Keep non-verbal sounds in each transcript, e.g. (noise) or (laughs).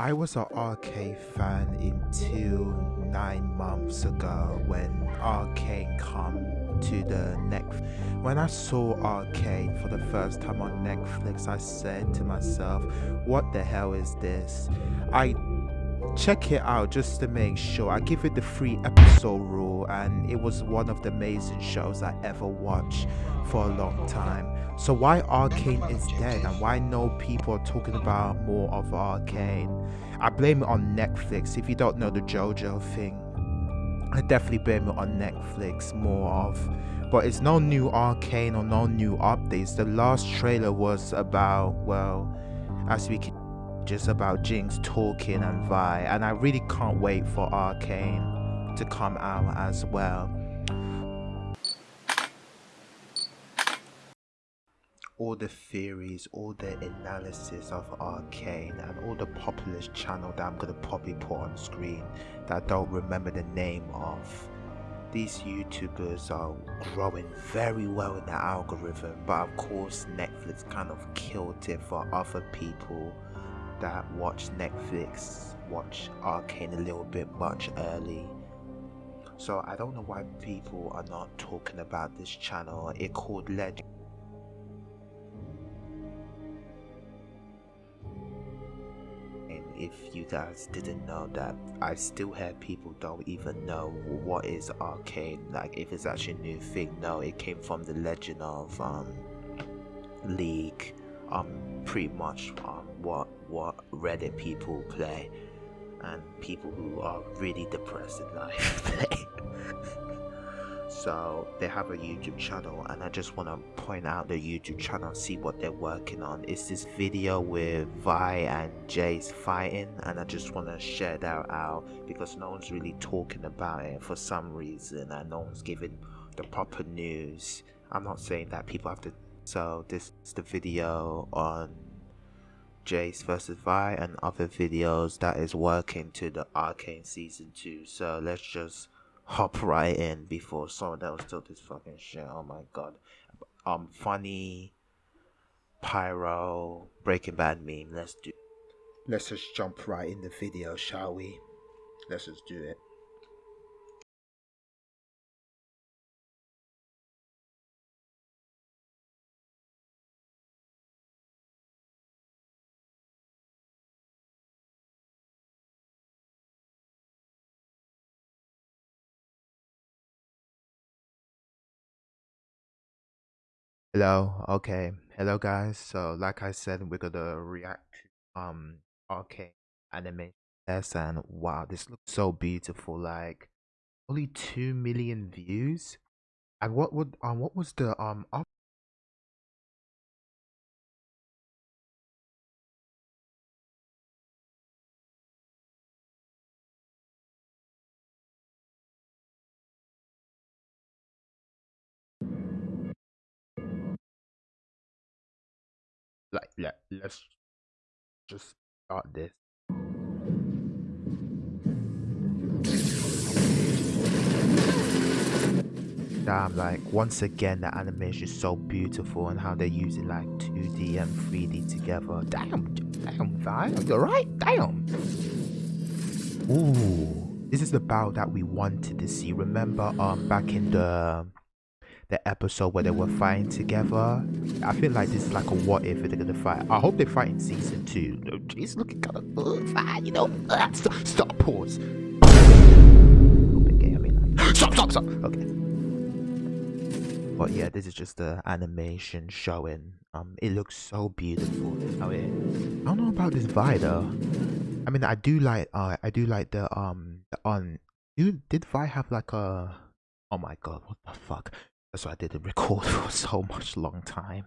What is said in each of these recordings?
I was an Arcane fan until nine months ago when Arcane come to the next. When I saw Arcane for the first time on Netflix, I said to myself, "What the hell is this?" I check it out just to make sure. I give it the free episode rule, and it was one of the amazing shows I ever watched for a long time. So why Arcane is dead and why no people are talking about more of Arcane? I blame it on Netflix. If you don't know the JoJo thing, I definitely blame it on Netflix more of. But it's no new Arcane or no new updates. The last trailer was about well, as we can just about Jinx talking and Vi, and I really can't wait for Arcane to come out as well. all the theories, all the analysis of Arcane, and all the populist channel that I'm gonna probably put on screen that I don't remember the name of. These YouTubers are growing very well in the algorithm, but of course, Netflix kind of killed it for other people that watch Netflix, watch Arcane a little bit much early. So I don't know why people are not talking about this channel. It called Legend. And if you guys didn't know that I still hear people don't even know what is arcane like if it's actually a new thing no it came from the legend of um league um pretty much um what what reddit people play and people who are really depressed in life (laughs) play. So they have a youtube channel and i just want to point out the youtube channel see what they're working on. It's this video with vi and jayce fighting and i just want to share that out because no one's really talking about it for some reason and no one's giving the proper news. I'm not saying that people have to so this is the video on Jayce versus Vi and other videos that is working to the Arcane Season 2. So let's just hop right in before someone else took this fucking shit. Oh my god. Um, funny pyro Breaking Bad meme. Let's do. Let's just jump right in the video, shall we? Let's just do it. Hello, okay. Hello guys. So like I said, we're gonna react to um arcane anime and wow, this looks so beautiful. Like only two million views. And what would um what was the um like let let's just start this. Damn, like once again the animation is so beautiful and how they're using like 2D and 3D together. Damn, damn, fine, you're right, damn. Ooh, this is the battle that we wanted to see. Remember, um, back in the the episode where they were fighting together. I feel like this is like a what if they're gonna fight. I hope they fight in season two. It's looking kind of uh, fine, you know. Uh, stop, stop, pause. Okay, I mean, like, (gasps) stop, stop, stop. Okay. But yeah, this is just the animation showing. Um, it looks so beautiful. Oh yeah. I don't know about this Vi though. I mean, I do like. Uh, I do like the um the on. Did Vi have like a? Oh my god, what the fuck? That's why I didn't (laughs) record for so much long time.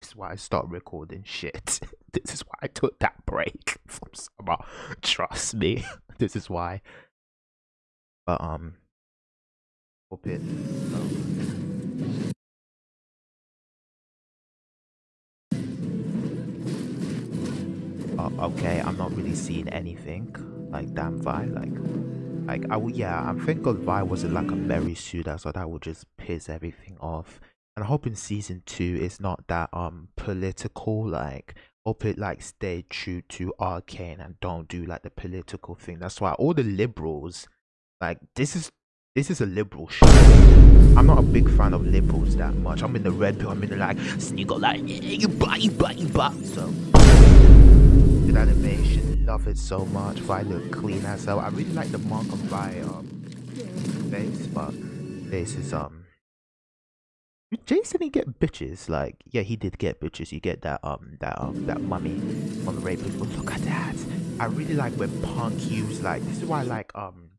This is why I stopped recording shit. (laughs) This is why I took that break (laughs) from summer. Trust me. This is why. But um hope it uh, okay, I'm not really seeing anything like damn vibe like like I would, yeah, I'm thank God Vi wasn't like a Mary Suda, so that would just piss everything off. And I hope in season two it's not that um political. Like hope it like stay true to arcane and don't do like the political thing that's why all the liberals like this is this is a liberal show i'm not a big fan of liberals that much i'm in the red pill i'm in the like sneaker like yeah, you buy, you buy, you buy. so animation. Love it so much. Vi look clean as hell? I really like the mark of Vi um face but this is um Jason he get bitches? Like yeah he did get bitches. You get that um that um that mummy on the rape but look at that. I really like when punk use like this is why I like um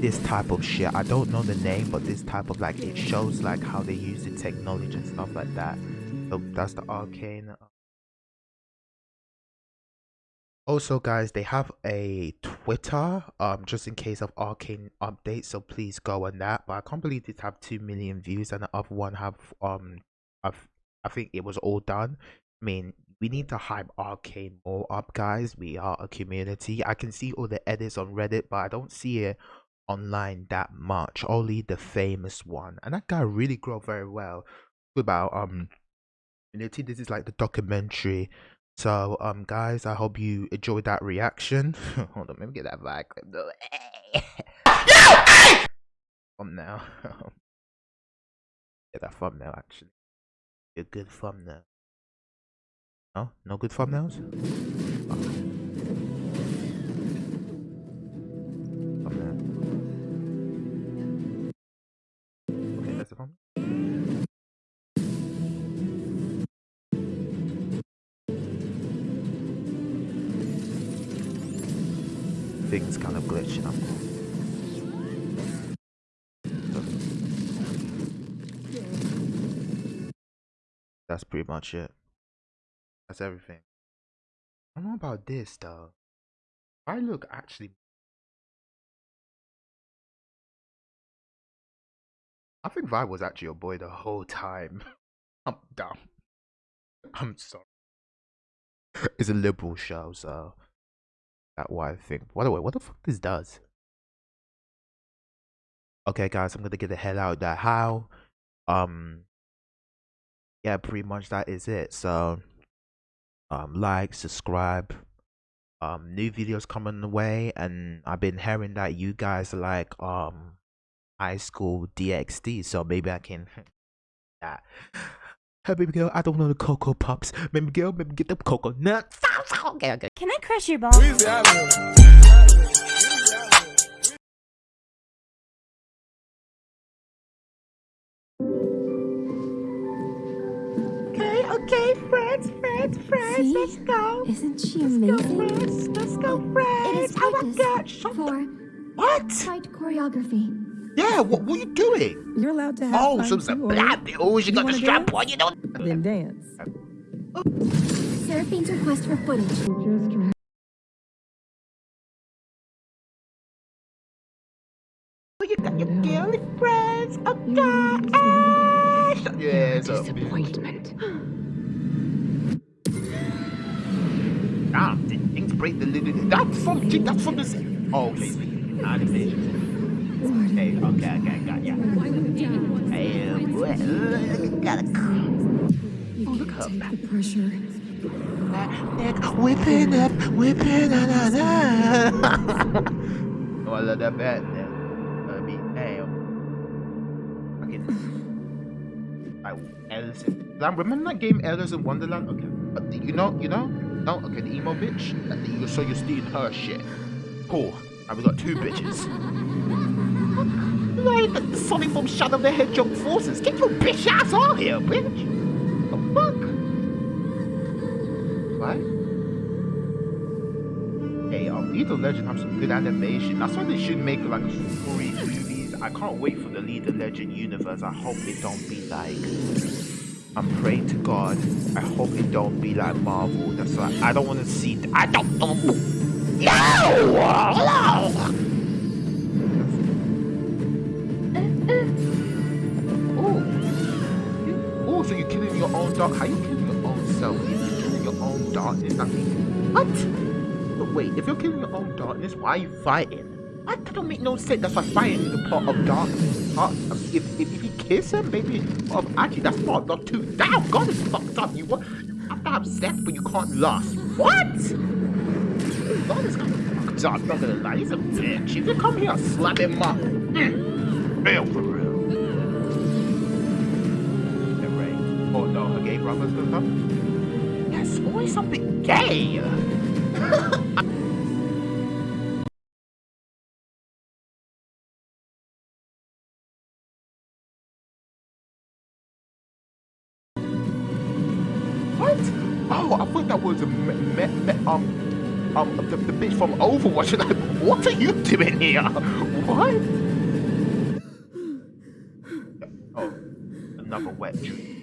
this type of shit. I don't know the name but this type of like it shows like how they use the technology and stuff like that. So that's the arcane also guys they have a twitter um just in case of arcane updates so please go on that. But i can't believe this have 2 million views and the other one have um I've, i think it was all done. I mean we need to hype arcane more up guys. We are a community. I can see all the edits on reddit but i don't see it online that much. Only the famous one. And that guy really grew very well. About um community this is like the documentary so, um, guys, I hope you enjoyed that reaction. (laughs) Hold on, let me get that back. thumbnail. get that thumbnail actually. A good thumbnail. No, no good thumbnails. Thumbnail. Things kind of glitching up. That's pretty much it. That's everything. I don't know about this though. I look actually. I think Vi was actually your boy the whole time. (laughs) I'm dumb. I'm sorry. It's a liberal show, so that why I think. By the way, what the fuck this does? Okay, guys, I'm gonna get the hell out of that. How? Um. Yeah, pretty much that is it. So, um, like, subscribe. Um, new videos coming the way, and I've been hearing that you guys like um high school DxD, so maybe I can. (laughs) yeah. Hey, baby girl, I don't know the Cocoa Pops. Baby girl, maybe get the cocoa nuts. Okay, okay. Can I crush your balls? Okay, okay, friends, friends, friends, See? let's go. Isn't she Let's go, friends. Let's go, friends. is Oh my god, shut for What? fight choreography. Yeah, what, what are you doing? You're allowed to have Oh, fun some some too, or black. You You got the strap dance? on, you know? Then dance. Seraphine's request for footage. Just Oh, you got your girlfriends. Oh, You Yeah, so... Disappointment. Ah, things break the lid? That's from, that's from this... Oh, okay. Animation. Hey, okay, okay, got ya. Hey, well, gotta... Oh, look her back. The pressure. Whipping up, whipping na na na. (laughs) oh, I love that bad. I mean, damn. Okay. Like Alice in remember that game Alice in Wonderland? Okay. But the- you know, you know? No, okay, the emo bitch. The, so you're stealing her shit. Cool. Now we got two bitches. Like the Sonic from Shadow the Hedgehog forces. Get your bitch ass on here, bitch. The fuck? What? Hey, um, League of Legend have some good animation. That's why they should make like story movies. I can't wait for the League of Legend universe. I hope it don't be like. I'm praying to God. I hope it don't be like Marvel. That's why I don't want to see. I don't. know. No! Hello! So you're killing your own dog? How you killing your own self? You're killing your own darkness, that means what? But wait, if you're killing your own darkness, why are you fighting? That don't make no sense. That's why fighting is a part of darkness. Part, mean, if, if if he kiss him, maybe. Oh, actually, that's part of too. Damn, God is fucked up. You what? to have sex, but you can't lust. What? God, this guy's a fucking I'm not gonna lie, he's a bitch. If you come here, slap him up. Mm. For Oh no, her gay brother's gonna come? Yes, always something gay. (laughs) What? Oh, I thought that was a me, me, me, um um the, the bitch from Overwatch. And (laughs) I, what are you doing here? What? (gasps) Oh, another wet dream.